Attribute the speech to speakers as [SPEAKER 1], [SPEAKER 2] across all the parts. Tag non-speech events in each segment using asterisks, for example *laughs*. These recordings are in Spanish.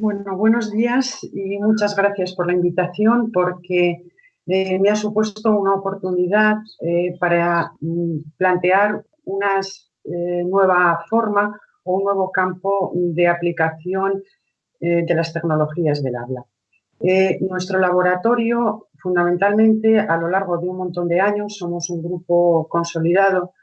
[SPEAKER 1] Bueno, buenos días y muchas gracias por la invitación porque eh, me ha supuesto una oportunidad eh, para mm, plantear una eh, nueva forma o un nuevo campo de aplicación de las tecnologías del habla. nuestro laboratorio, fundamentalmente, a lo largo de un montón de años, somos un grupo consolidado,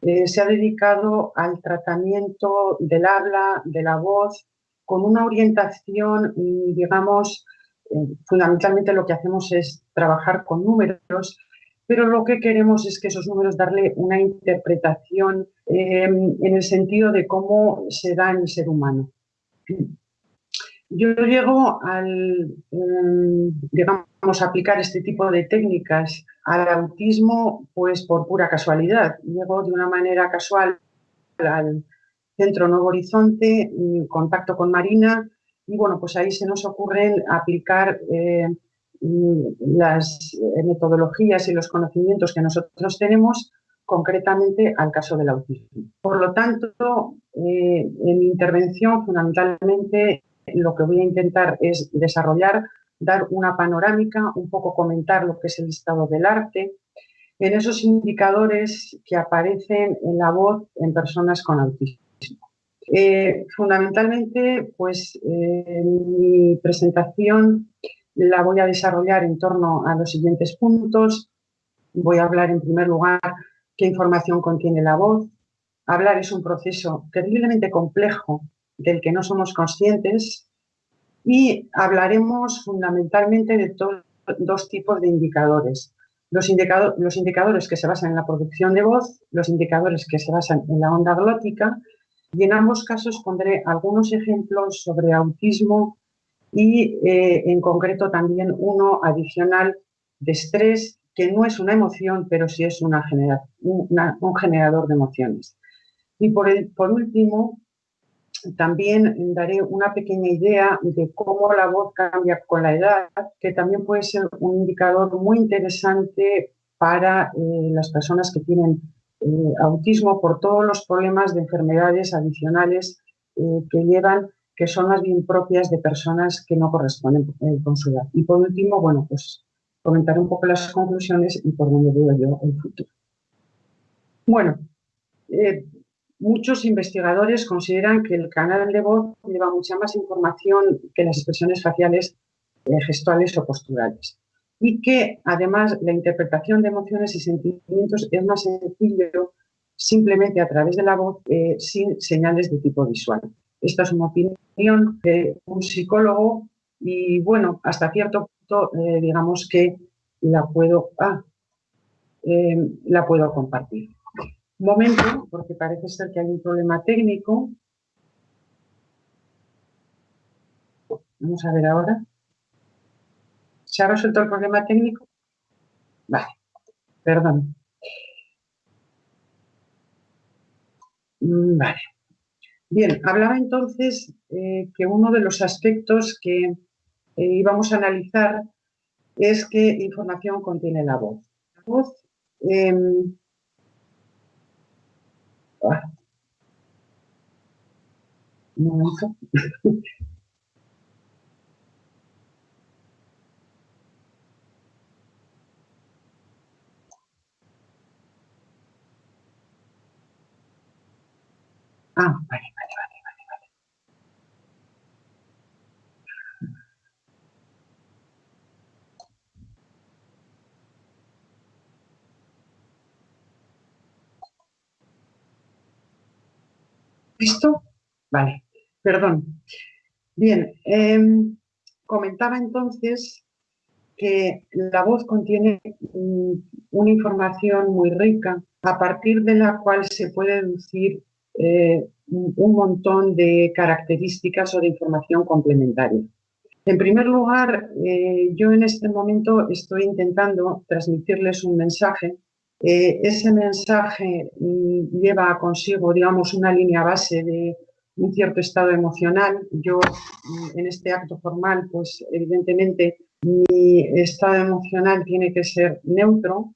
[SPEAKER 1] se ha dedicado al tratamiento del habla, de la voz, con una orientación, digamos, eh, fundamentalmente lo que hacemos es trabajar con números, pero lo que queremos es que esos números darle una interpretación em, en el sentido de cómo se da en el ser humano. Yo llego al, em, digamos, aplicar este tipo de técnicas al autismo pues por pura casualidad. Llego de una manera casual al, Centro Nuevo Horizonte, mm, contacto con Marina y bueno, pues ahí se nos ocurren aplicar eh, mm, las eh, metodologías y los conocimientos que nosotros tenemos concretamente al caso del autismo. Por lo tanto, eh, en mi intervención fundamentalmente lo que voy a intentar es desarrollar, dar una panorámica, un poco comentar lo que es el estado del arte, en esos indicadores que aparecen en la voz en personas con autismo. Eh, fundamentalmente, pues eh, mi presentación la voy a desarrollar en torno a los siguientes puntos. Voy a hablar en primer lugar qué información contiene la voz. Hablar es un proceso terriblemente complejo del que no somos conscientes y hablaremos fundamentalmente de dos tipos de indicadores. Los, los indicadores que se basan en la producción de voz, los indicadores que se basan en la onda glótica y en ambos casos pondré algunos ejemplos sobre autismo y eh, en concreto también uno adicional de estrés, que no es una emoción, pero sí es un generador de emociones. Y por último, también daré una pequeña idea de cómo la voz cambia con la edad, que también puede ser un indicador muy interesante para eh, las personas que tienen eh, autismo por todos los problemas de enfermedades adicionales eh, que llevan, que son más bien propias de personas que no corresponden eh, con su edad. Y por último, bueno, pues comentar un poco las conclusiones y por dónde veo yo el futuro. Bueno, muchos investigadores consideran que el canal de voz lleva mucha más información que las expresiones faciales, gestuales o posturales y que además la interpretación de emociones y sentimientos es más sencillo simplemente a través de la voz eh, sin señales de tipo visual. Esta es una opinión de un psicólogo y bueno, hasta cierto punto eh, digamos que la puedo, ah, eh, la puedo compartir. Un momento, porque parece ser que hay un problema técnico. Vamos a ver ahora. ¿Se ha resuelto el problema técnico? Vale, perdón. Mm, vale. Bien, hablaba entonces eh, que uno de los aspectos que eh, íbamos a analizar es qué información contiene la voz. La voz em, ah, *laughs* Ah, vale, vale, vale, vale, vale. ¿Listo? Vale, perdón. Bien, em, comentaba entonces que la voz contiene mm, una información muy rica a partir de la cual se puede deducir eh, un montón de características o de información complementaria. En primer lugar, eh, yo en este momento estoy intentando transmitirles un mensaje. Eh, ese mensaje mm, lleva consigo, digamos, una línea base de un cierto estado emocional. Yo, mm, en este acto formal, pues evidentemente mi estado emocional tiene que ser neutro,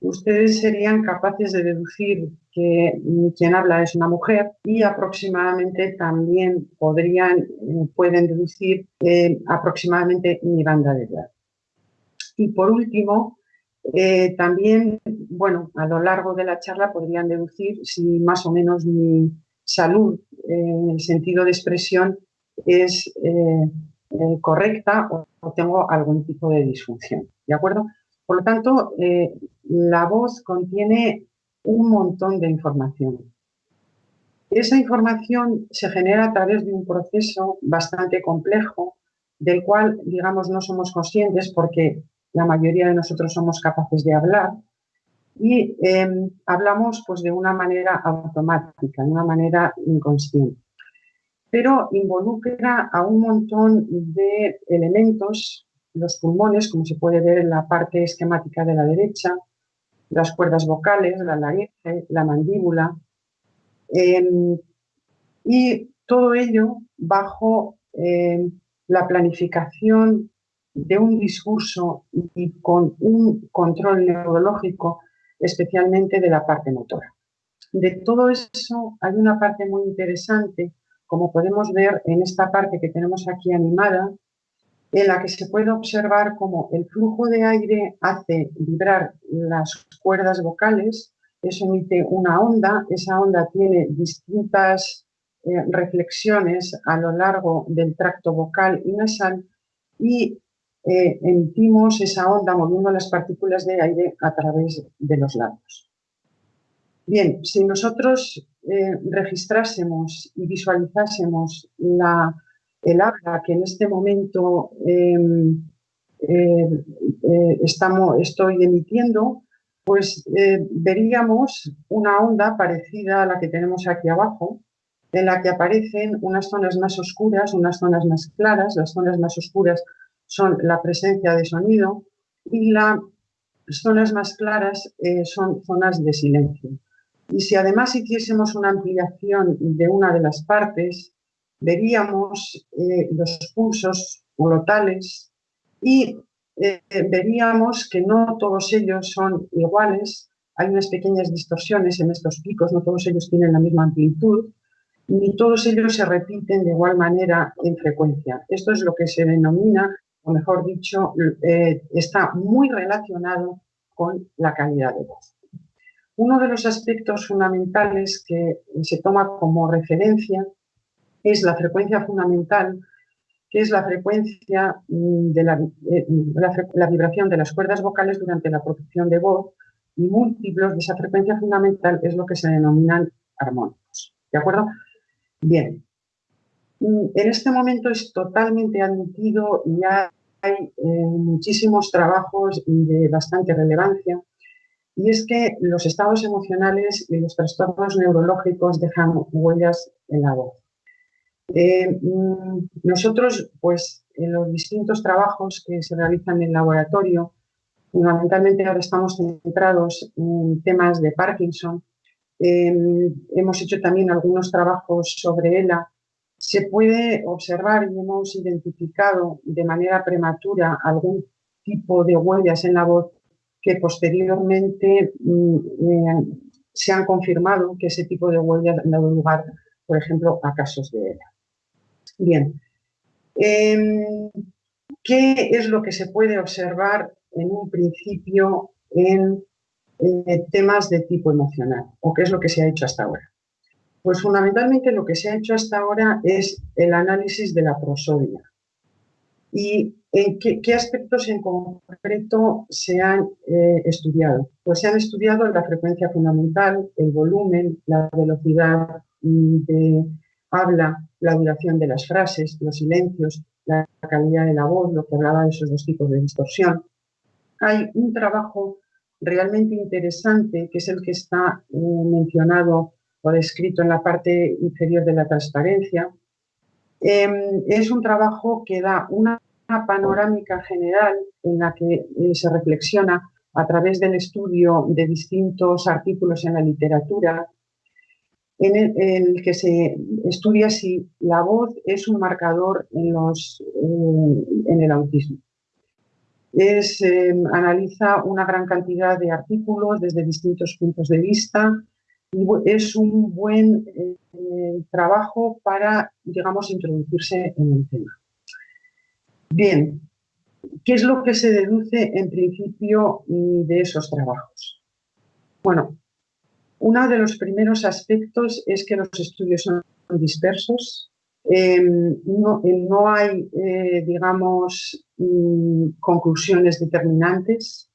[SPEAKER 1] ustedes serían capaces de deducir que quien habla es una mujer y aproximadamente también podrían, eh, pueden deducir eh, aproximadamente mi banda de edad. Y por último, eh, también, bueno, a lo largo de la charla podrían deducir si más o menos mi salud en el sentido de expresión es correcta o tengo algún tipo de disfunción. ¿De acuerdo? Por lo tanto, la voz contiene un montón de información. Esa información se genera a través de un proceso bastante complejo, del cual, digamos, no somos conscientes porque la mayoría de nosotros somos capaces de hablar y em, hablamos pues, de una manera automática, de una manera inconsciente. Pero involucra a un montón de elementos los pulmones, como se puede ver en la parte esquemática de la derecha, las cuerdas vocales, la laringe, la mandíbula, em, y todo ello bajo em, la planificación de un discurso y con un control neurológico, especialmente de la parte motora. De todo eso hay una parte muy interesante, como podemos ver en esta parte que tenemos aquí animada, en la que se puede observar cómo el flujo de aire hace vibrar las cuerdas vocales, eso emite una onda, esa onda tiene distintas eh, reflexiones a lo largo del tracto vocal y nasal y eh, emitimos esa onda moviendo las partículas de aire a través de los labios. Bien, si nosotros eh, registrásemos y visualizásemos la el habla que en este momento em, eh, eh, estamos, estoy emitiendo, pues eh, veríamos una onda parecida a la que tenemos aquí abajo, en la que aparecen unas zonas más oscuras, unas zonas más claras. Las zonas más oscuras son la presencia de sonido y las zonas más claras son zonas de silencio. Y si además hiciésemos una ampliación de una de las partes, veríamos eh, los pulsos glotales y eh, veríamos que no todos ellos son iguales, hay unas pequeñas distorsiones en estos picos, no todos ellos tienen la misma amplitud, ni todos ellos se repiten de igual manera en frecuencia. Esto es lo que se denomina, o mejor dicho, eh, está muy relacionado con la calidad de voz. Uno de los aspectos fundamentales que se toma como referencia es la frecuencia fundamental, que es la frecuencia mm, de eh, la, vibración de las cuerdas vocales durante la producción de voz y múltiplos de esa frecuencia fundamental es lo que se denominan armónicos. ¿De acuerdo? Bien. Mm, en este momento es totalmente admitido y hay eh, muchísimos trabajos de bastante relevancia y es que los estados emocionales y los trastornos neurológicos dejan huellas en la voz. Eh, mm, nosotros, pues, en los distintos trabajos que se realizan en el laboratorio, fundamentalmente ahora estamos centrados en temas de Parkinson. Em, hemos hecho también algunos trabajos sobre ELA. Se puede observar y hemos identificado de manera prematura algún tipo de huellas en la voz que posteriormente mm, eh, se han confirmado que ese tipo de huellas han dado lugar, por ejemplo, a casos de ELA. Bien, em, ¿qué es lo que se puede observar en un principio en temas de tipo emocional? ¿O qué es lo que se ha hecho hasta ahora? Pues fundamentalmente lo que se ha hecho hasta ahora es el análisis de la prosodia. ¿Y en qué, aspectos en concreto se han eh, estudiado? Pues se han estudiado la frecuencia fundamental, el volumen, la velocidad mm, de habla, la duración de las frases, los silencios, la calidad de la voz, lo que hablaba de esos dos tipos de distorsión. Hay un trabajo realmente interesante que es el que está eh, mencionado o descrito en la parte inferior de la transparencia. Em, es un trabajo que da una panorámica general en la que eh, se reflexiona a través del estudio de distintos artículos en la literatura en el, que se estudia si la voz es un marcador en, eh, el autismo. es, em, analiza una gran cantidad de artículos desde distintos puntos de vista y es un buen eh, trabajo para, digamos, introducirse en el tema. Bien, ¿qué es lo que se deduce en principio mm, de esos trabajos? Bueno, uno de los primeros aspectos es que los estudios son dispersos, em, no, hay, eh, digamos, mm, conclusiones determinantes.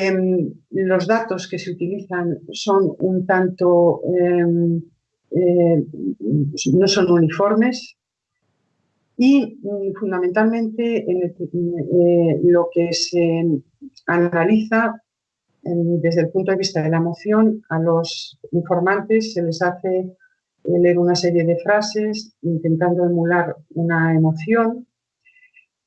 [SPEAKER 1] Em, los datos que se utilizan son un tanto, em, eh, no son uniformes y mm, fundamentalmente eh, lo que se analiza desde el punto de vista de la emoción, a los informantes se les hace eh, leer una serie de frases intentando emular una emoción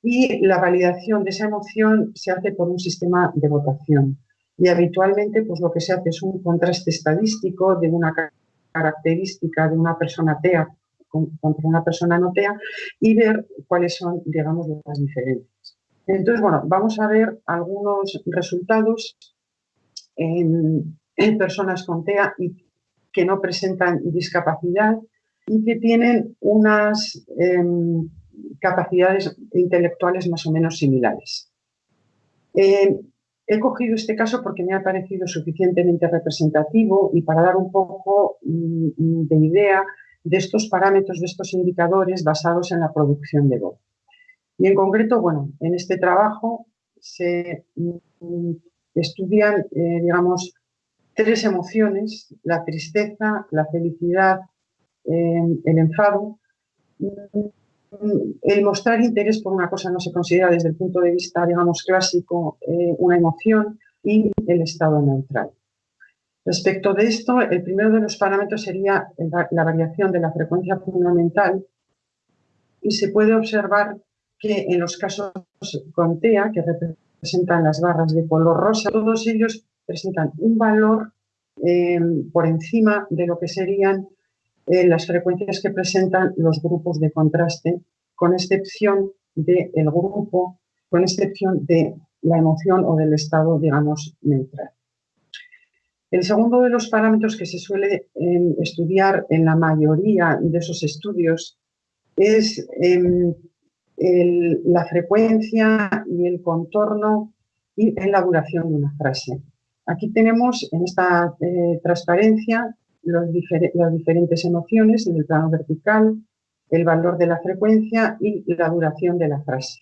[SPEAKER 1] y la validación de esa emoción se hace por un sistema de votación. Y habitualmente pues, lo que se hace es un contraste estadístico de una característica de una persona TEA contra una persona no TEA y ver cuáles son, digamos, las diferencias. Entonces, bueno, vamos a ver algunos resultados en, personas con TEA y que no presentan discapacidad y que tienen unas em, capacidades intelectuales más o menos similares. Eh, he cogido este caso porque me ha parecido suficientemente representativo y para dar un poco mm, de idea de estos parámetros, de estos indicadores basados en la producción de voz. Y en concreto, bueno, en este trabajo se mm, estudian, eh, digamos, tres emociones, la tristeza, la felicidad, eh, el enfado, el mostrar interés por una cosa no se considera desde el punto de vista, digamos, clásico eh, una emoción y el estado neutral. Respecto de esto, el primero de los parámetros sería la variación de la frecuencia fundamental y se puede observar que en los casos con que representan las barras de color rosa, todos ellos presentan un valor eh, por encima de lo que serían eh, las frecuencias que presentan los grupos de contraste, con excepción del grupo, con excepción de la emoción o del estado, digamos, neutral. El segundo de los parámetros que se suele em, estudiar en la mayoría de esos estudios es la frecuencia y el contorno y en la duración de una frase. Aquí tenemos en esta eh, transparencia las diferentes emociones en el plano vertical, el valor de la frecuencia y la duración de la frase.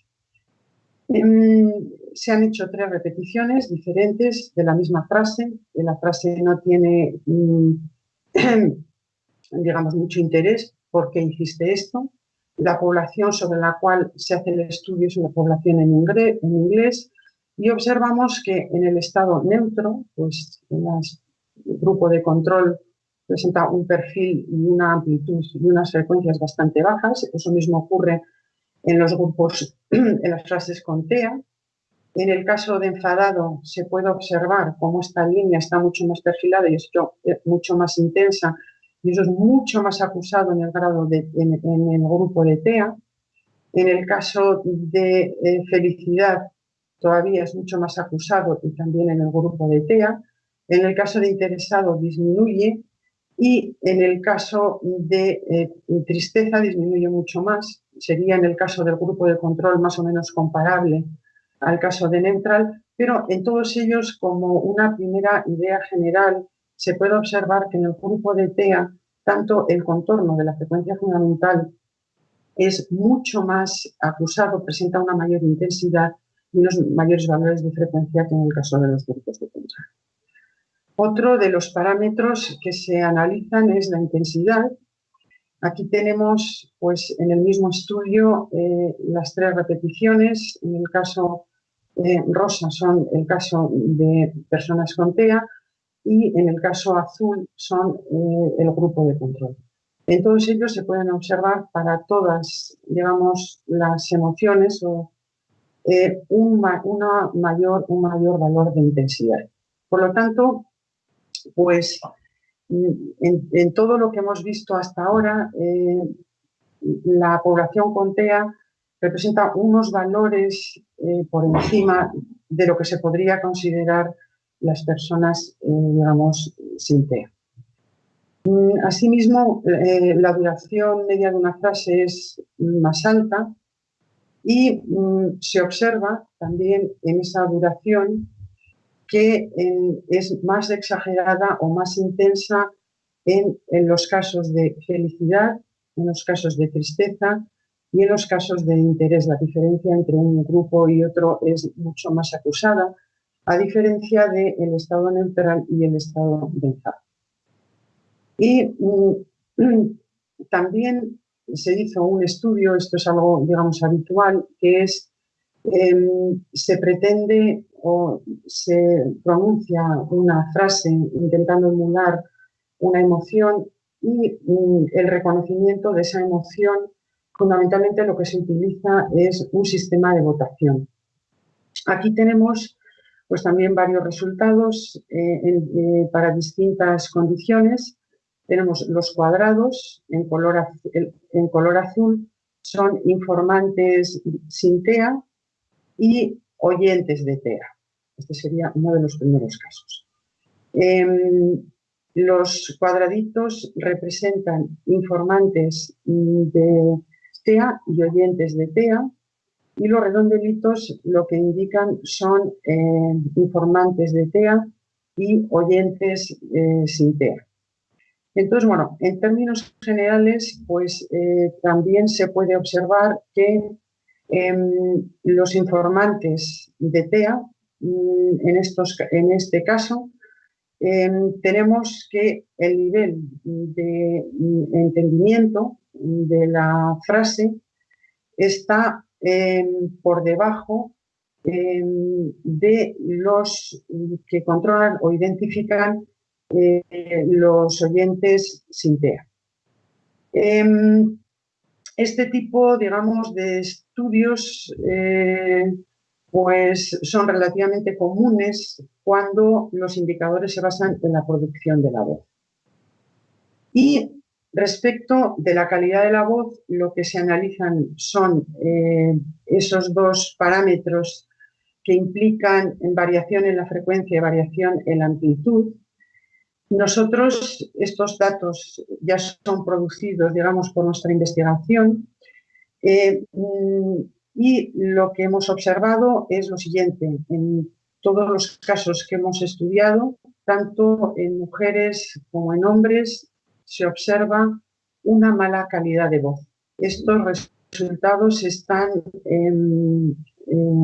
[SPEAKER 1] Em, se han hecho tres repeticiones diferentes de la misma frase. La frase no tiene, mm, *clears throat* digamos, mucho interés. ¿Por qué hiciste esto? La población sobre la cual se hace el estudio es una población en inglés, y observamos que en el estado neutro, pues el grupo de control presenta un perfil y una amplitud y unas frecuencias bastante bajas. Eso mismo ocurre en los grupos, *clears throat* en las frases con TEA. En el caso de enfadado se puede observar cómo esta línea está mucho más perfilada y es mucho más intensa y eso es mucho más acusado en el grado de, en, el grupo de TEA. En el caso de eh, felicidad todavía es mucho más acusado y también en el grupo de TEA. En el caso de interesado disminuye y en el caso de eh, tristeza disminuye mucho más. Sería en el caso del grupo de control más o menos comparable al caso de neutral, pero en todos ellos, como una primera idea general, se puede observar que en el grupo de TEA, tanto el contorno de la frecuencia fundamental es mucho más acusado, presenta una mayor intensidad y unos mayores valores de frecuencia que en el caso de los grupos de control. Otro de los parámetros que se analizan es la intensidad. Aquí tenemos, pues, en el mismo estudio eh, las tres repeticiones. En el caso eh, rosa son el caso de personas con TEA y en el caso azul son eh, el grupo de control. En todos ellos se pueden observar para todas, digamos, las emociones o un, una mayor, un mayor valor de intensidad. Por lo tanto, pues en, todo lo que hemos visto hasta ahora, eh, la población con TEA representa unos valores eh, por encima de lo que se podría considerar las personas, eh, digamos, sin TEA. Mm, asimismo, eh, la duración media de una frase es más alta y mm, se observa también en esa duración que es más exagerada o más intensa en, los casos de felicidad, en los casos de tristeza y en los casos de interés. La diferencia entre un grupo y otro es mucho más acusada, a diferencia del estado neutral y el estado de enfado. Y mm, *clears throat* también se hizo un estudio, esto es algo, digamos, habitual, que es, em, se pretende o se pronuncia una frase intentando emular una emoción y mm, el reconocimiento de esa emoción, fundamentalmente lo que se utiliza es un sistema de votación. Aquí tenemos pues también varios resultados eh, eh, para distintas condiciones. Tenemos los cuadrados en color, en color azul, son informantes sin TEA y oyentes de TEA. Este sería uno de los primeros casos. Em, los cuadraditos representan informantes de TEA y oyentes de TEA y los redondelitos lo que indican son eh, informantes de TEA y oyentes eh, sin TEA. Entonces, bueno, en términos generales, pues eh, también se puede observar que em, los informantes de TEA, mm, en, estos, en este caso, em, tenemos que el nivel de mm, entendimiento de la frase está por debajo de los que controlan o identifican eh, los oyentes sin TEA. Em, este tipo, digamos, de estudios eh, pues son relativamente comunes cuando los indicadores se basan en la producción de la voz. Y respecto de la calidad de la voz, lo que se analizan son eh, esos dos parámetros que implican variación en la frecuencia y variación en la amplitud, nosotros, estos datos ya son producidos, digamos, por nuestra investigación eh, y lo que hemos observado es lo siguiente. En todos los casos que hemos estudiado, tanto en mujeres como en hombres, se observa una mala calidad de voz. Estos resultados están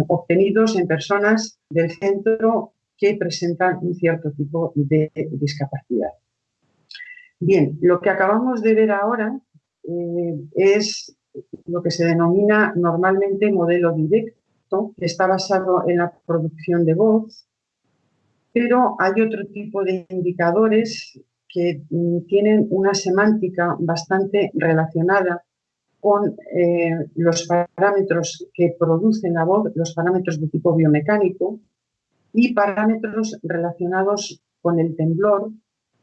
[SPEAKER 1] obtenidos en personas del centro que presentan un cierto tipo de discapacidad. Bien, lo que acabamos de ver ahora eh, es lo que se denomina normalmente modelo directo, que está basado en la producción de voz, pero hay otro tipo de indicadores que mm, tienen una semántica bastante relacionada con eh, los parámetros que producen la voz, los parámetros de tipo biomecánico, y parámetros relacionados con el temblor,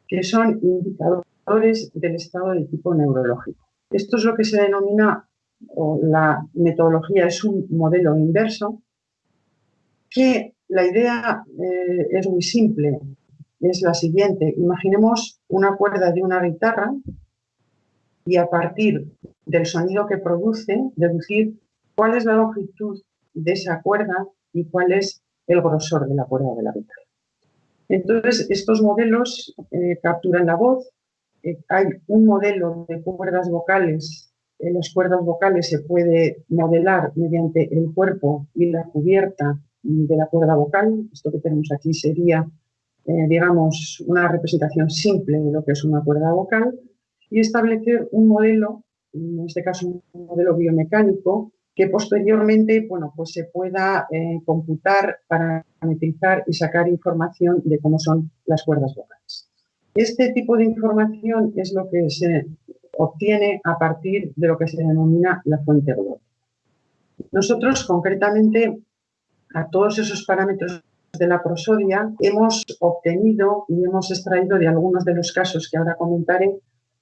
[SPEAKER 1] que son indicadores del estado de tipo neurológico. Esto es lo que se denomina, o la metodología es un modelo inverso, que la idea eh, es muy simple, es la siguiente. Imaginemos una cuerda de una guitarra y a partir del sonido que produce, deducir cuál es la longitud de esa cuerda y cuál es el grosor de la cuerda de la guitarra. Entonces, estos modelos eh, capturan la voz. Eh, hay un modelo de cuerdas vocales. En las cuerdas vocales se puede modelar mediante el cuerpo y la cubierta de la cuerda vocal. Esto que tenemos aquí sería, eh, digamos, una representación simple de lo que es una cuerda vocal y establecer un modelo, en este caso un modelo biomecánico, que posteriormente bueno, pues se pueda eh, computar, parametrizar y sacar información de cómo son las cuerdas vocales. Este tipo de información es lo que se obtiene a partir de lo que se denomina la fuente global. Nosotros, concretamente, a todos esos parámetros de la prosodia, hemos obtenido y hemos extraído de algunos de los casos que ahora comentaré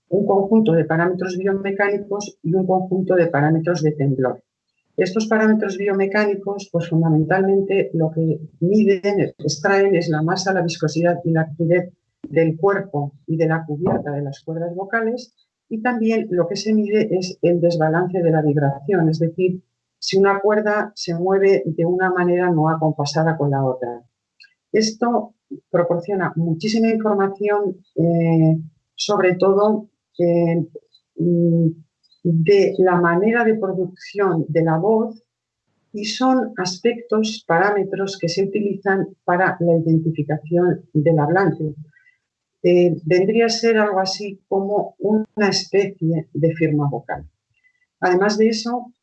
[SPEAKER 1] un conjunto de parámetros biomecánicos y un conjunto de parámetros de temblor. Estos parámetros biomecánicos, pues fundamentalmente lo que miden, extraen es la masa, la viscosidad y la actividad del cuerpo y de la cubierta de las cuerdas vocales y también lo que se mide es el desbalance de la vibración, es decir, si una cuerda se mueve de una manera no acompasada con la otra. Esto proporciona muchísima información, eh, sobre todo eh, mm, de la manera de producción de la voz y son aspectos, parámetros que se utilizan para la identificación del hablante. Eh, vendría a ser algo así como una especie de firma vocal. Además de eso,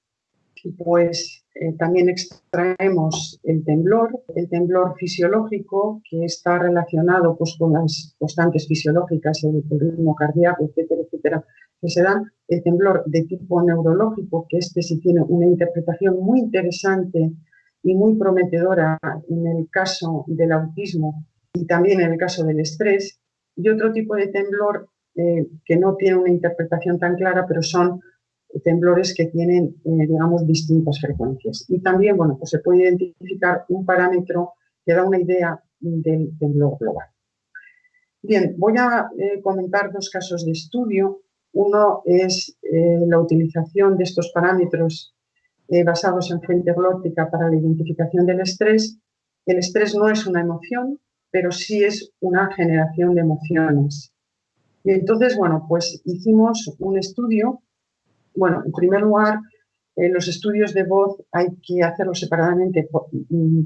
[SPEAKER 1] pues eh, también extraemos el temblor, el temblor fisiológico que está relacionado pues, con las constantes fisiológicas, el, ritmo cardíaco, etcétera, etcétera, que se dan, el temblor de tipo neurológico, que este sí tiene una interpretación muy interesante y muy prometedora en el caso del autismo y también en el caso del estrés, y otro tipo de temblor eh, que no tiene una interpretación tan clara, pero son temblores que tienen, eh, digamos, distintas frecuencias. Y también, bueno, pues se puede identificar un parámetro que da una idea del temblor global. Bien, voy a eh, comentar dos casos de estudio. Uno es eh, la utilización de estos parámetros basados en fuente glótica para la identificación del estrés. El estrés no es una emoción, pero sí es una generación de emociones. Y entonces, bueno, pues hicimos un estudio bueno, en primer lugar, los estudios de voz hay que hacerlos separadamente mm,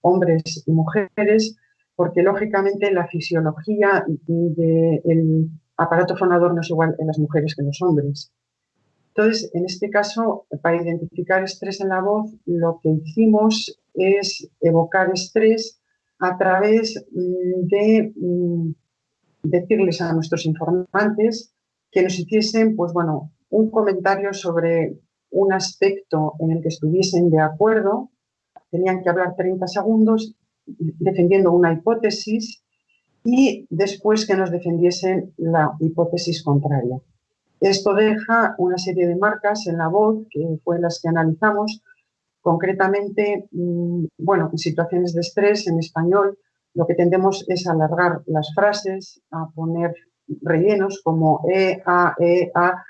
[SPEAKER 1] hombres y mujeres, porque lógicamente la fisiología del aparato fonador no es igual en las mujeres que en los hombres. Entonces, en este caso, para identificar estrés en la voz, lo que hicimos es evocar estrés a través mm, de mm, decirles a nuestros informantes que nos hiciesen, pues bueno, un comentario sobre un aspecto en el que estuviesen de acuerdo, tenían que hablar 30 segundos defendiendo una hipótesis y después que nos defendiesen la hipótesis contraria. Esto deja una serie de marcas en la voz, que fue las que analizamos, concretamente, mm, bueno, en situaciones de estrés en español, lo que tendemos es alargar las frases, a poner rellenos como E, A, E, A,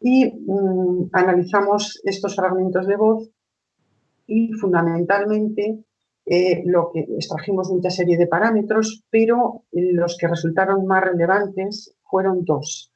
[SPEAKER 1] y mm, analizamos estos fragmentos de voz y fundamentalmente eh, lo que extrajimos mucha serie de parámetros, pero los que resultaron más relevantes fueron dos,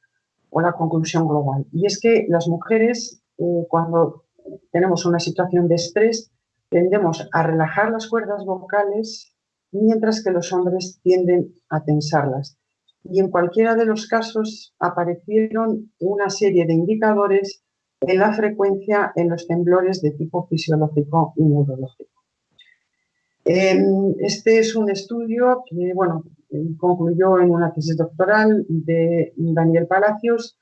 [SPEAKER 1] o la conclusión global. Y es que las mujeres, eh, cuando tenemos una situación de estrés, tendemos a relajar las cuerdas vocales, mientras que los hombres tienden a tensarlas y en cualquiera de los casos aparecieron una serie de indicadores en la frecuencia en los temblores de tipo fisiológico y neurológico. Em, este es un estudio que bueno, concluyó en una tesis doctoral de Daniel Palacios.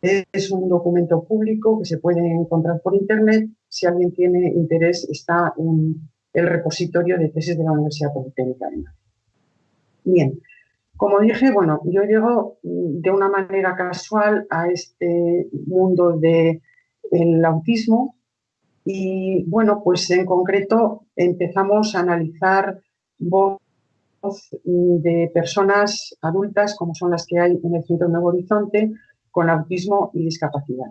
[SPEAKER 1] Es un documento público que se puede encontrar por internet. Si alguien tiene interés, está en el repositorio de tesis de la Universidad Politécnica de Madrid. Bien, como dije, bueno, yo llego mm, de una manera casual a este mundo del autismo y, bueno, pues en concreto empezamos a analizar voz mm, de personas adultas, como son las que hay en el Centro Nuevo Horizonte, con autismo y discapacidad.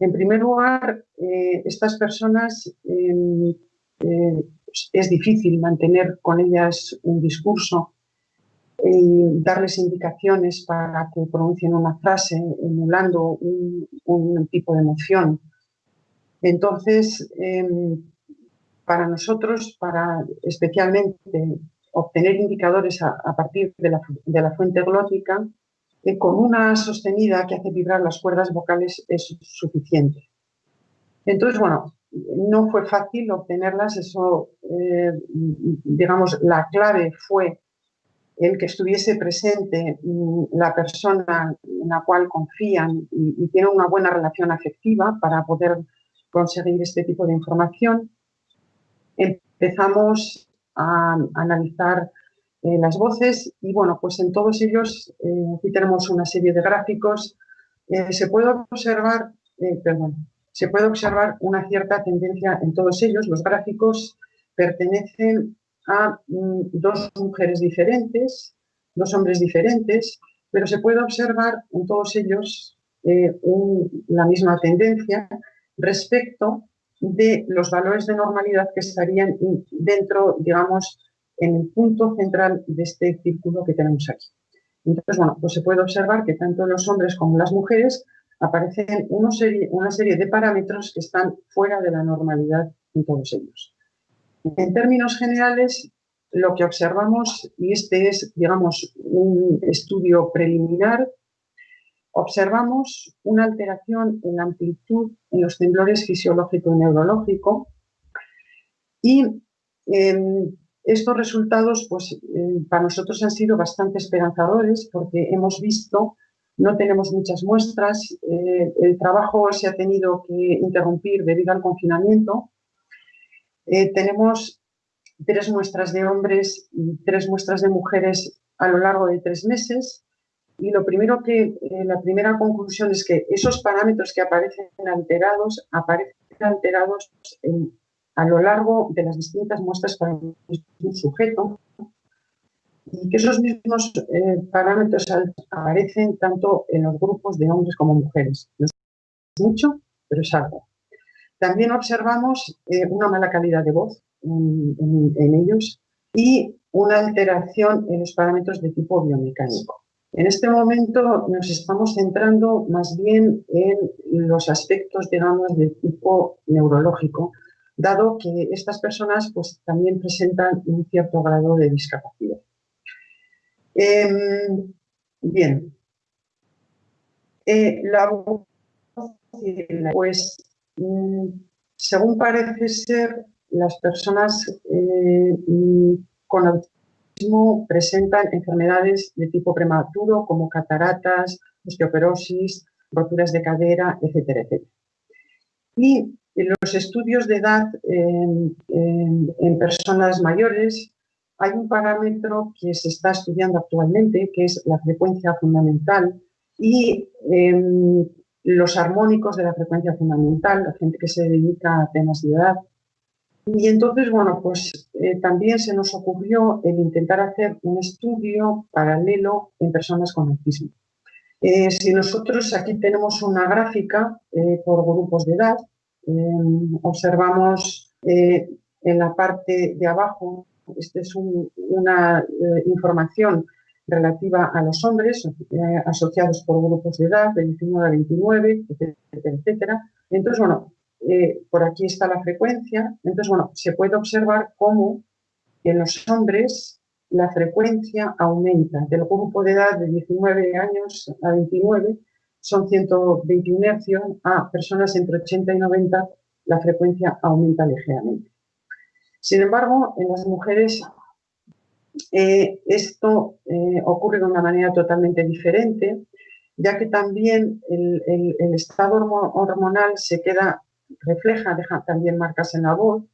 [SPEAKER 1] En primer lugar, eh, estas personas em, eh, es difícil mantener con ellas un discurso darles indicaciones para que pronuncien una frase emulando un, tipo de emoción. Entonces, em, para nosotros, para especialmente obtener indicadores a, partir de la, fuente glótica, eh, con una sostenida que hace vibrar las cuerdas vocales es suficiente. Entonces, bueno, no fue fácil obtenerlas, eso, eh, digamos, la clave fue el que estuviese presente mm, la persona en la cual confían y, y tienen una buena relación afectiva para poder conseguir este tipo de información. Empezamos a analizar eh, las voces y bueno, pues en todos ellos, eh, aquí tenemos una serie de gráficos, eh, se puede observar, perdón, se puede observar una cierta tendencia en todos ellos. Los gráficos pertenecen a mm, dos mujeres diferentes, dos hombres diferentes, pero se puede observar en todos ellos eh, la misma tendencia respecto de los valores de normalidad que estarían dentro, digamos, en el punto central de este círculo que tenemos aquí. Entonces, bueno, pues se puede observar que tanto los hombres como las mujeres aparecen una serie, una serie de parámetros que están fuera de la normalidad en todos ellos. En términos generales, lo que observamos, y este es, digamos, un estudio preliminar, observamos una alteración en la amplitud en los temblores fisiológico y neurológico y em, estos resultados pues, eh, para nosotros han sido bastante esperanzadores porque hemos visto, no tenemos muchas muestras, eh, el trabajo se ha tenido que interrumpir debido al confinamiento. Eh, tenemos tres muestras de hombres y tres muestras de mujeres a lo largo de tres meses y lo primero que, la primera conclusión es que esos parámetros que aparecen alterados, aparecen alterados a lo largo de las distintas muestras para un sujeto y que esos mismos eh, parámetros aparecen tanto en los grupos de hombres como mujeres. No es mucho, pero es algo. También observamos eh, una mala calidad de voz en, ellos y una alteración en los parámetros de tipo biomecánico. En este momento nos estamos centrando más bien en los aspectos, digamos, de tipo neurológico, dado que estas personas pues, también presentan un cierto grado de discapacidad. Em, bien. Eh, la pues, mm, según parece ser, las personas eh, mm, con autismo presentan enfermedades de tipo prematuro como cataratas, osteoporosis, roturas de cadera, etcétera, etcétera. Y los estudios de edad en, personas mayores hay un parámetro que se está estudiando actualmente, que es la frecuencia fundamental y em, los armónicos de la frecuencia fundamental, la gente que se dedica a temas de edad. Y entonces, bueno, pues eh, también se nos ocurrió el intentar hacer un estudio paralelo en personas con autismo. Eh, si nosotros aquí tenemos una gráfica eh, por grupos de edad, Em, observamos en la parte de abajo, esta es una información relativa a los hombres eh, asociados por grupos de edad de 19 a 29, etcétera, etcétera. Entonces, bueno, por aquí está la frecuencia. Entonces, bueno, se puede observar cómo en los hombres la frecuencia aumenta del grupo de edad de 19 años a 29 son 121 hercios, a personas entre 80 y 90 la frecuencia aumenta ligeramente. Sin embargo, en las mujeres eh, esto eh, ocurre de una manera totalmente diferente, ya que también el, estado hormonal se queda, refleja, deja también marcas en la voz,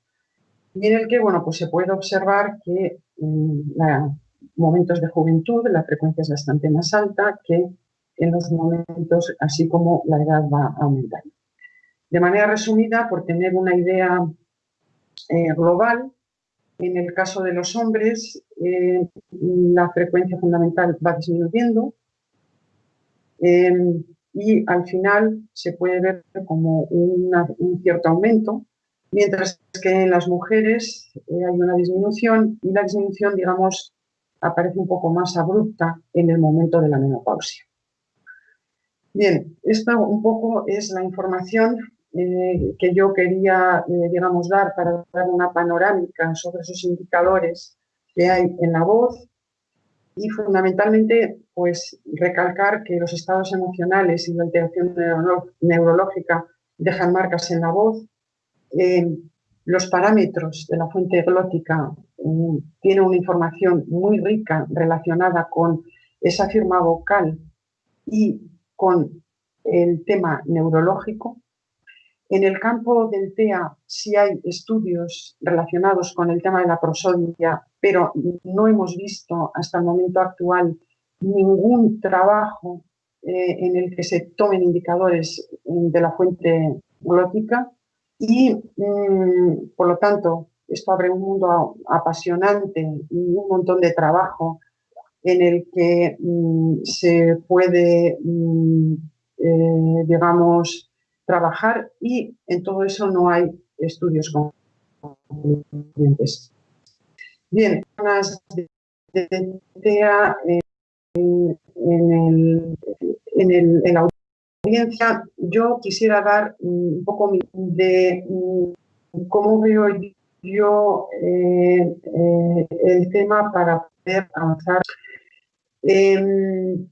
[SPEAKER 1] y en el que, bueno, pues se puede observar que en momentos de juventud la frecuencia es bastante más alta que en los momentos, así como la edad va aumentando. De manera resumida, por tener una idea eh, global, en el caso de los hombres, eh, la frecuencia fundamental va disminuyendo eh, y al final se puede ver como un cierto aumento, mientras que en las mujeres hay una disminución y la disminución, digamos, aparece un poco más abrupta en el momento de la menopausia. Bien, esta un poco es la información eh, que yo quería, eh, digamos, dar para dar una panorámica sobre esos indicadores que hay en la voz y fundamentalmente, pues, recalcar que los estados emocionales y la alteración neurológica dejan marcas en la voz. Eh, los parámetros de la fuente glótica tienen una información muy rica relacionada con esa firma vocal y con el tema neurológico. En el campo del TEA sí hay estudios relacionados con el tema de la prosodia, pero no hemos visto hasta el momento actual ningún trabajo eh, en el que se tomen indicadores de la fuente glótica. Y, mm, por lo tanto, esto abre un mundo apasionante y un montón de trabajo en el que mm, se puede, mm, eh, digamos, trabajar y en todo eso no hay estudios concluyentes. Bien, de en, el, en, la audiencia, yo quisiera dar un poco de cómo veo yo eh, eh, el tema para poder avanzar. Em,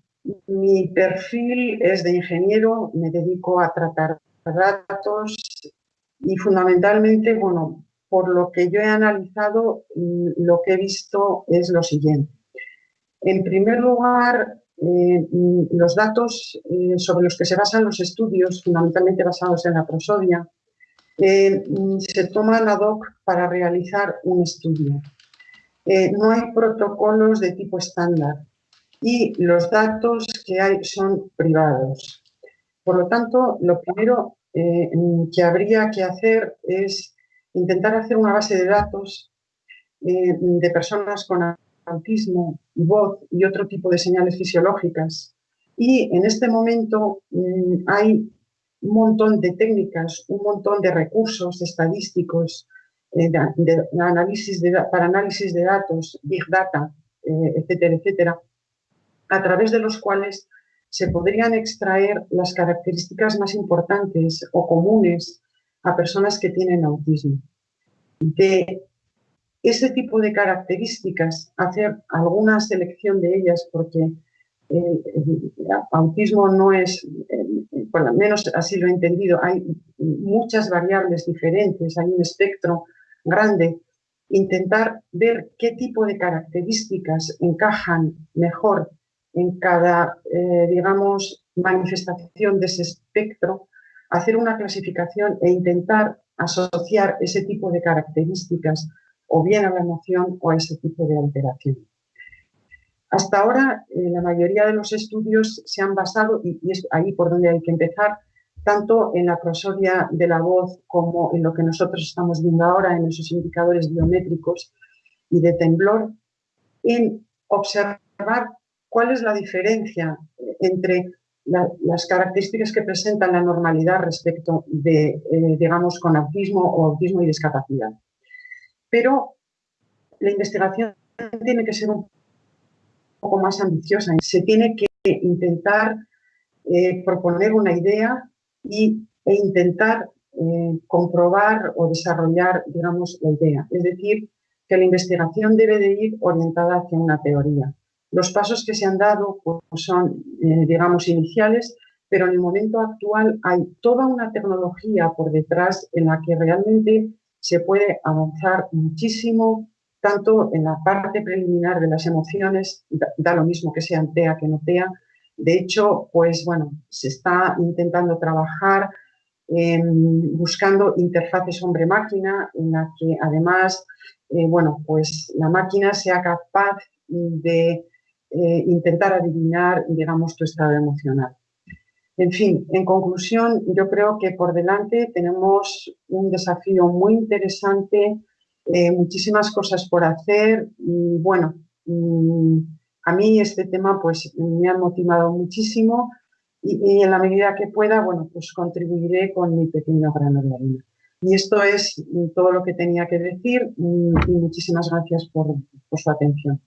[SPEAKER 1] mi perfil es de ingeniero, me dedico a tratar datos y fundamentalmente, bueno, por lo que yo he analizado, mm, lo que he visto es lo siguiente. En primer lugar, eh, mm, los datos sobre los que se basan los estudios, fundamentalmente basados en la prosodia, eh, mm, se toman ad hoc para realizar un estudio. Eh, no hay protocolos de tipo estándar y los datos que hay son privados. Por lo tanto, lo primero eh, que habría que hacer es intentar hacer una base de datos de personas con autismo, voz y otro tipo de señales fisiológicas. Y en este momento mm, hay un montón de técnicas, un montón de recursos estadísticos eh, análisis para análisis de datos, Big Data, eh, etcétera, etcétera, a través de los cuales se podrían extraer las características más importantes o comunes a personas que tienen autismo. De ese tipo de características, hacer alguna selección de ellas, porque el, autismo no es, por lo menos así lo he entendido, hay muchas variables diferentes, hay un espectro grande. Intentar ver qué tipo de características encajan mejor en cada, eh, digamos, manifestación de ese espectro, hacer una clasificación e intentar asociar ese tipo de características o bien a la emoción o a ese tipo de alteración. Hasta ahora, eh, la mayoría de los estudios se han basado, y, es ahí por donde hay que empezar, tanto en la prosodia de la voz como en lo que nosotros estamos viendo ahora, en esos indicadores biométricos y de temblor, en observar cuál es la diferencia entre las características que presentan la normalidad respecto de, eh, digamos, con autismo o autismo y discapacidad. Pero la investigación tiene que ser un poco más ambiciosa. Se tiene que intentar eh, proponer una idea y, e intentar eh, comprobar o desarrollar, digamos, la idea. Es decir, que la investigación debe de ir orientada hacia una teoría. Los pasos que se han dado pues, son, eh, digamos, iniciales, pero en el momento actual hay toda una tecnología por detrás en la que realmente se puede avanzar muchísimo tanto en la parte preliminar de las emociones, da, lo mismo que sean TEA que no TEA. De hecho, pues bueno, se está intentando trabajar buscando interfaces hombre-máquina en la que además, eh, bueno, pues la máquina sea capaz de eh, intentar adivinar, digamos, tu estado emocional. En fin, en conclusión, yo creo que por delante tenemos un desafío muy interesante eh, muchísimas cosas por hacer y bueno, mm, a mí este tema pues me ha motivado muchísimo y, en la medida que pueda, bueno, pues contribuiré con mi pequeño grano de arena. Y esto es todo lo que tenía que decir y muchísimas gracias por su atención.